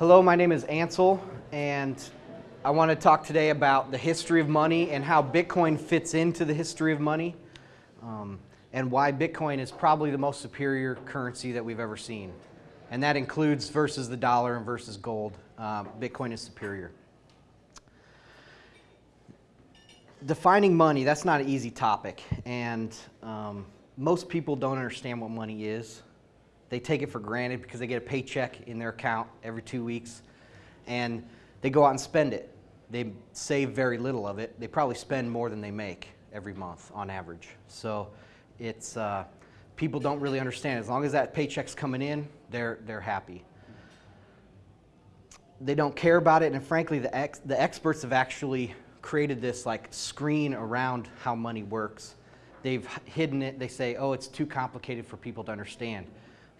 Hello, my name is Ansel, and I want to talk today about the history of money and how Bitcoin fits into the history of money, um, and why Bitcoin is probably the most superior currency that we've ever seen. And that includes versus the dollar and versus gold. Um, Bitcoin is superior. Defining money, that's not an easy topic, and um, most people don't understand what money is. They take it for granted because they get a paycheck in their account every two weeks and they go out and spend it. They save very little of it. They probably spend more than they make every month on average. So it's, uh, people don't really understand. As long as that paycheck's coming in, they're, they're happy. They don't care about it, and frankly, the, ex, the experts have actually created this like screen around how money works. They've hidden it. They say, oh, it's too complicated for people to understand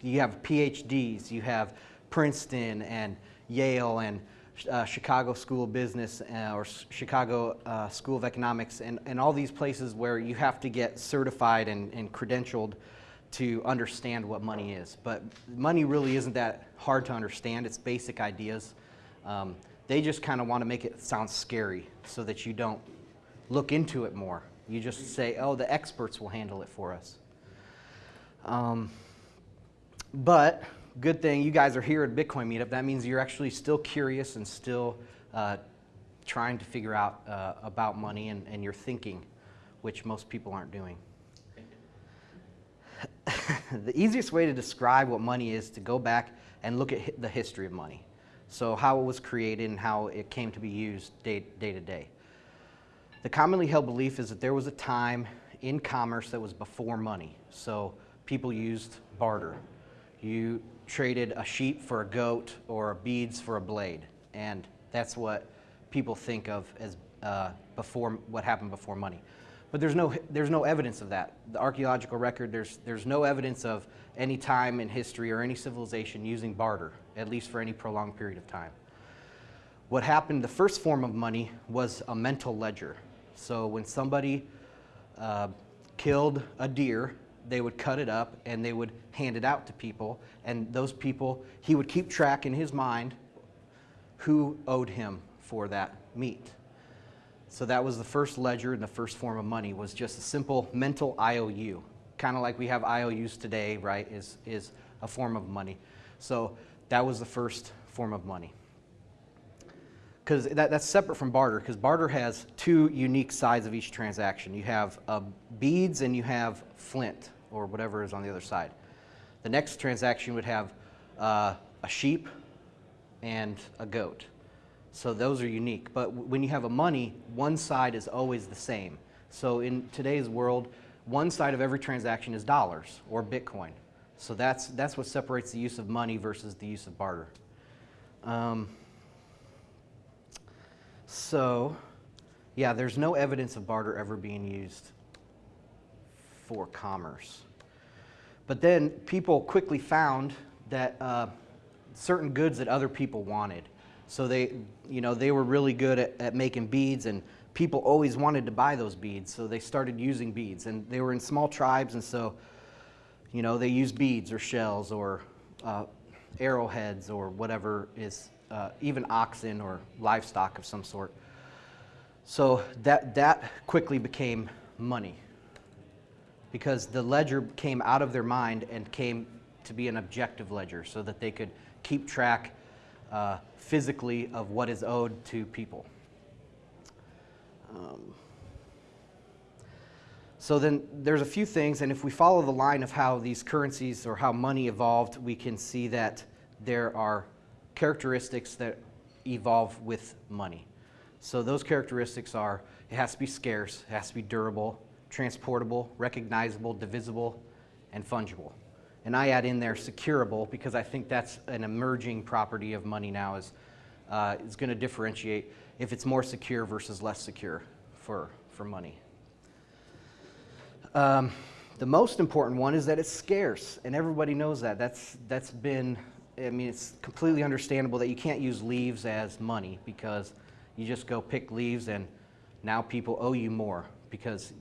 you have PhDs, you have Princeton and Yale and uh, Chicago School of Business uh, or Chicago uh, School of Economics and, and all these places where you have to get certified and, and credentialed to understand what money is. But money really isn't that hard to understand. It's basic ideas. Um, they just kind of want to make it sound scary so that you don't look into it more. You just say, oh, the experts will handle it for us. Um, but good thing you guys are here at Bitcoin Meetup. That means you're actually still curious and still uh, trying to figure out uh, about money and, and your thinking, which most people aren't doing. the easiest way to describe what money is to go back and look at the history of money. So how it was created and how it came to be used day, day to day. The commonly held belief is that there was a time in commerce that was before money. So people used barter. You traded a sheep for a goat or beads for a blade. And that's what people think of as uh, before what happened before money. But there's no, there's no evidence of that. The archaeological record, there's, there's no evidence of any time in history or any civilization using barter, at least for any prolonged period of time. What happened, the first form of money was a mental ledger. So when somebody uh, killed a deer, they would cut it up and they would hand it out to people. And those people, he would keep track in his mind who owed him for that meat. So that was the first ledger and the first form of money was just a simple mental IOU. Kind of like we have IOUs today, right, is, is a form of money. So that was the first form of money because that, that's separate from barter because barter has two unique sides of each transaction. You have uh, beads and you have flint or whatever is on the other side. The next transaction would have uh, a sheep and a goat. So those are unique. But when you have a money, one side is always the same. So in today's world, one side of every transaction is dollars or Bitcoin. So that's, that's what separates the use of money versus the use of barter. Um, so, yeah, there's no evidence of barter ever being used for commerce. But then people quickly found that uh, certain goods that other people wanted. So they, you know, they were really good at, at making beads and people always wanted to buy those beads. So they started using beads and they were in small tribes and so, you know, they used beads or shells or uh, arrowheads or whatever is uh, even oxen or livestock of some sort. So that, that quickly became money because the ledger came out of their mind and came to be an objective ledger so that they could keep track uh, physically of what is owed to people. Um, so then there's a few things, and if we follow the line of how these currencies or how money evolved, we can see that there are characteristics that evolve with money. So those characteristics are, it has to be scarce, it has to be durable, transportable, recognizable, divisible, and fungible. And I add in there securable because I think that's an emerging property of money now is, uh, is going to differentiate if it's more secure versus less secure for, for money. Um, the most important one is that it's scarce, and everybody knows that. That's, that's been I mean, it's completely understandable that you can't use leaves as money because you just go pick leaves and now people owe you more because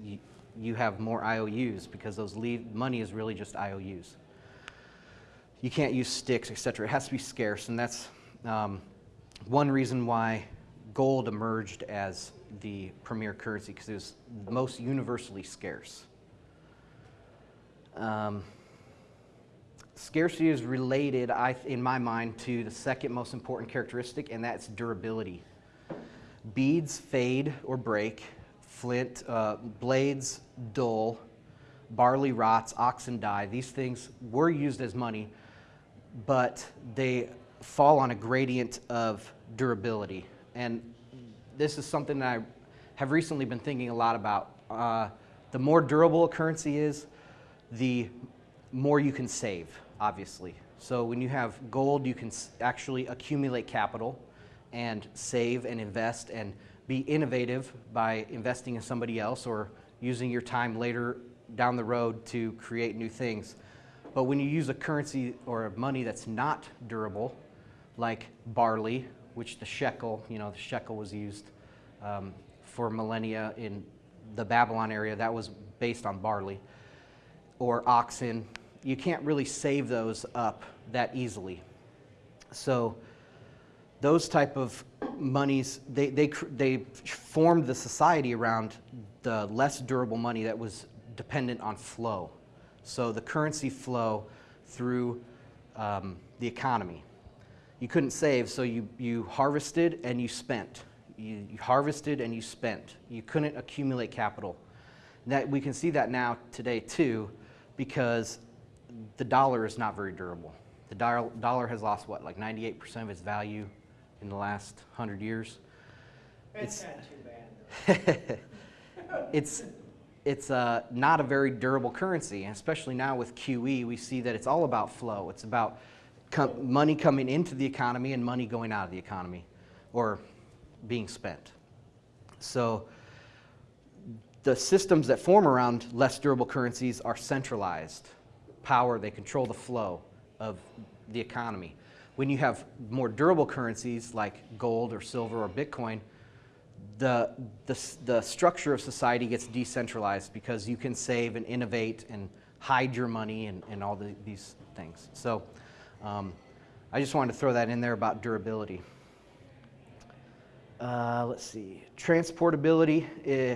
you have more IOUs because those money is really just IOUs. You can't use sticks, etc. It has to be scarce, and that's um, one reason why gold emerged as the premier currency because it was most universally scarce. Um, scarcity is related, I, in my mind, to the second most important characteristic, and that's durability. Beads fade or break, flint, uh, blades dull, barley rots, oxen die. These things were used as money, but they fall on a gradient of durability. And this is something that I have recently been thinking a lot about. Uh, the more durable a currency is, the more you can save, obviously. So when you have gold, you can actually accumulate capital and save and invest and be innovative by investing in somebody else or using your time later down the road to create new things. But when you use a currency or money that's not durable, like barley, which the shekel, you know, the shekel was used um, for millennia in the Babylon area, that was based on barley, or oxen, you can't really save those up that easily. So those type of monies, they, they, they formed the society around the less durable money that was dependent on flow. So the currency flow through um, the economy. You couldn't save, so you, you harvested and you spent. You, you harvested and you spent. You couldn't accumulate capital. That, we can see that now today too, because the dollar is not very durable. The dollar, dollar has lost what, like 98% of its value in the last 100 years? It's, not too bad. it's, it's uh, not a very durable currency, especially now with QE, we see that it's all about flow. It's about com money coming into the economy and money going out of the economy or being spent. So the systems that form around less durable currencies are centralized. Power, they control the flow of the economy. When you have more durable currencies like gold or silver or Bitcoin, the, the, the structure of society gets decentralized because you can save and innovate and hide your money and, and all the, these things. So um, I just wanted to throw that in there about durability. Uh, let's see, transportability. Eh,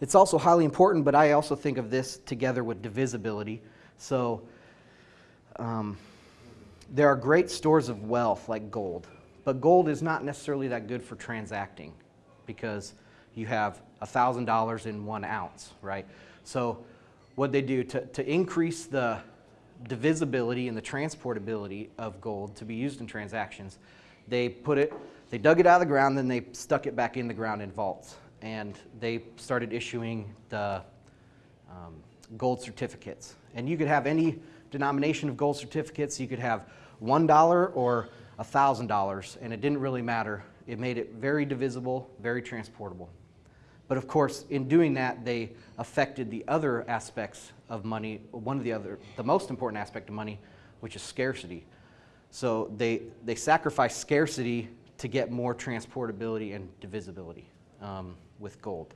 it's also highly important, but I also think of this together with divisibility. So um, there are great stores of wealth like gold, but gold is not necessarily that good for transacting because you have $1,000 in one ounce, right? So what they do to, to increase the divisibility and the transportability of gold to be used in transactions, they put it, they dug it out of the ground, then they stuck it back in the ground in vaults. And they started issuing the um, gold certificates. And you could have any denomination of gold certificates. You could have $1 or $1,000, and it didn't really matter. It made it very divisible, very transportable. But of course, in doing that, they affected the other aspects of money, one of the other, the most important aspect of money, which is scarcity. So they, they sacrificed scarcity to get more transportability and divisibility um, with gold.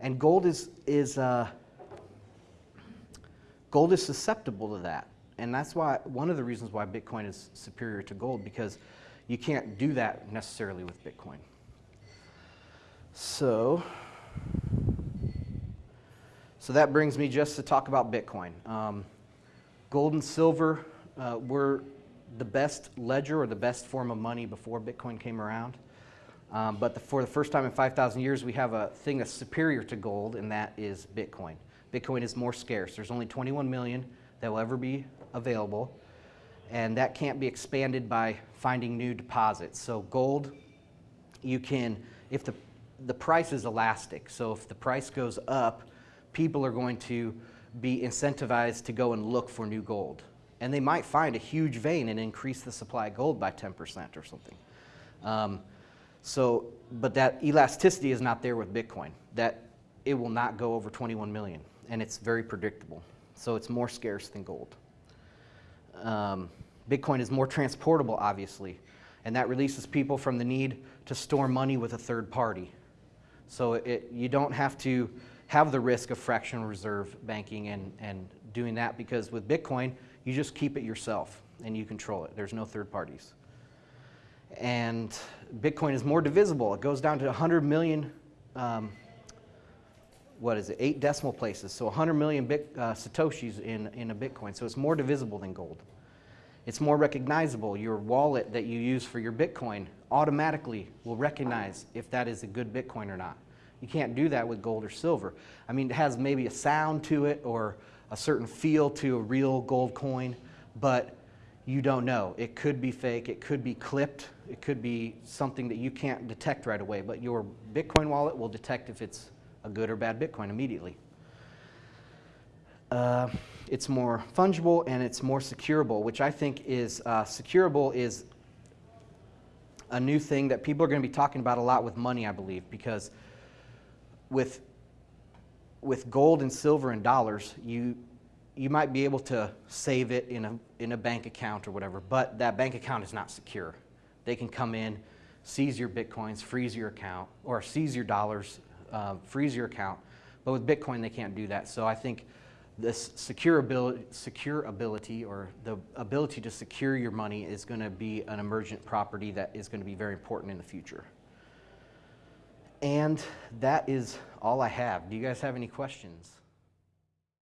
And gold is, is, uh, gold is susceptible to that. And that's why, one of the reasons why Bitcoin is superior to gold, because you can't do that necessarily with Bitcoin. So, so that brings me just to talk about Bitcoin. Um, gold and silver uh, were the best ledger or the best form of money before Bitcoin came around. Um, but the, for the first time in 5,000 years, we have a thing that's superior to gold, and that is Bitcoin. Bitcoin is more scarce. There's only 21 million that will ever be available and that can't be expanded by finding new deposits. So gold, you can, if the, the price is elastic, so if the price goes up, people are going to be incentivized to go and look for new gold. And they might find a huge vein and increase the supply of gold by 10% or something. Um, so, but that elasticity is not there with Bitcoin. That it will not go over 21 million, and it's very predictable. So it's more scarce than gold. Um, Bitcoin is more transportable, obviously, and that releases people from the need to store money with a third party. So it, you don't have to have the risk of fractional reserve banking and, and doing that because with Bitcoin, you just keep it yourself and you control it. There's no third parties. And Bitcoin is more divisible. It goes down to 100 million, um, what is it, eight decimal places. So 100 million bit, uh, Satoshis in, in a Bitcoin. So it's more divisible than gold. It's more recognizable. Your wallet that you use for your Bitcoin automatically will recognize if that is a good Bitcoin or not. You can't do that with gold or silver. I mean, it has maybe a sound to it or a certain feel to a real gold coin, but you don't know. It could be fake, it could be clipped, it could be something that you can't detect right away, but your Bitcoin wallet will detect if it's a good or bad Bitcoin immediately. Uh, it's more fungible and it's more securable, which I think is uh, securable is a new thing that people are going to be talking about a lot with money, I believe, because with with gold and silver and dollars, you you might be able to save it in a in a bank account or whatever, but that bank account is not secure. They can come in, seize your bitcoins, freeze your account, or seize your dollars, uh, freeze your account. But with Bitcoin, they can't do that. So I think this secure ability, secure ability or the ability to secure your money is going to be an emergent property that is going to be very important in the future. And that is all I have. Do you guys have any questions?